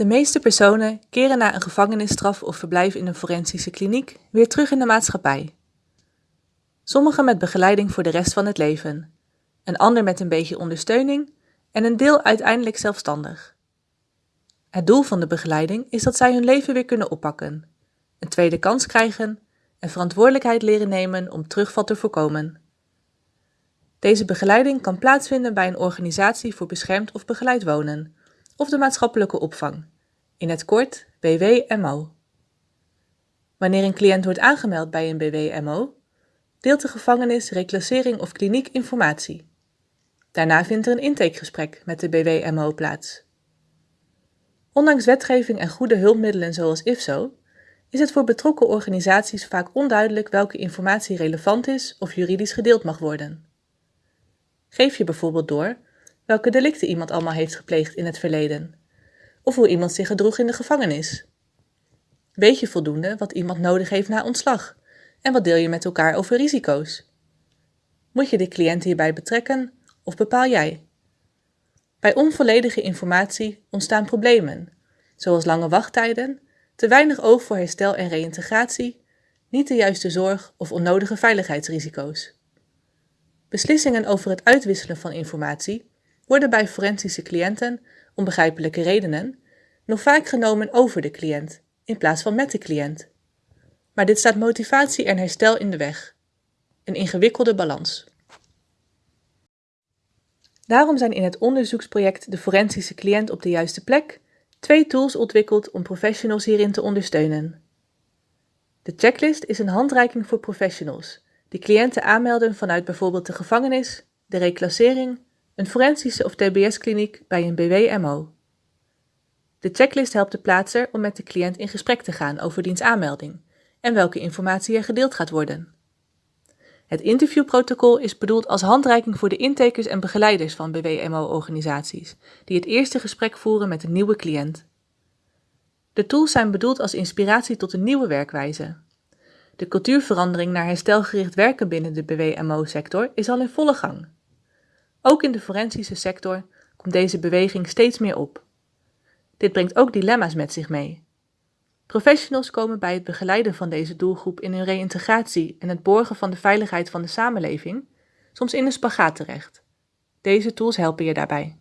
De meeste personen keren na een gevangenisstraf of verblijf in een forensische kliniek weer terug in de maatschappij. Sommigen met begeleiding voor de rest van het leven, een ander met een beetje ondersteuning en een deel uiteindelijk zelfstandig. Het doel van de begeleiding is dat zij hun leven weer kunnen oppakken, een tweede kans krijgen en verantwoordelijkheid leren nemen om terugval te voorkomen. Deze begeleiding kan plaatsvinden bij een organisatie voor beschermd of begeleid wonen of de maatschappelijke opvang, in het kort BWMO. Wanneer een cliënt wordt aangemeld bij een BWMO, deelt de gevangenis, reclassering of kliniek informatie. Daarna vindt er een intakegesprek met de BWMO plaats. Ondanks wetgeving en goede hulpmiddelen zoals IFSO, is het voor betrokken organisaties vaak onduidelijk welke informatie relevant is of juridisch gedeeld mag worden. Geef je bijvoorbeeld door welke delicten iemand allemaal heeft gepleegd in het verleden, of hoe iemand zich gedroeg in de gevangenis. Weet je voldoende wat iemand nodig heeft na ontslag en wat deel je met elkaar over risico's? Moet je de cliënt hierbij betrekken of bepaal jij? Bij onvolledige informatie ontstaan problemen, zoals lange wachttijden, te weinig oog voor herstel en reïntegratie, niet de juiste zorg of onnodige veiligheidsrisico's. Beslissingen over het uitwisselen van informatie worden bij forensische cliënten, om begrijpelijke redenen, nog vaak genomen over de cliënt in plaats van met de cliënt. Maar dit staat motivatie en herstel in de weg. Een ingewikkelde balans. Daarom zijn in het onderzoeksproject De Forensische Cliënt op de Juiste Plek twee tools ontwikkeld om professionals hierin te ondersteunen. De checklist is een handreiking voor professionals die cliënten aanmelden vanuit bijvoorbeeld de gevangenis, de reclassering, een forensische of TBS-kliniek bij een BWMO. De checklist helpt de plaatser om met de cliënt in gesprek te gaan over diens aanmelding en welke informatie er gedeeld gaat worden. Het interviewprotocol is bedoeld als handreiking voor de intakers en begeleiders van BWMO-organisaties, die het eerste gesprek voeren met een nieuwe cliënt. De tools zijn bedoeld als inspiratie tot een nieuwe werkwijze. De cultuurverandering naar herstelgericht werken binnen de BWMO-sector is al in volle gang. Ook in de forensische sector komt deze beweging steeds meer op. Dit brengt ook dilemma's met zich mee. Professionals komen bij het begeleiden van deze doelgroep in hun reïntegratie en het borgen van de veiligheid van de samenleving soms in een spagaat terecht. Deze tools helpen je daarbij.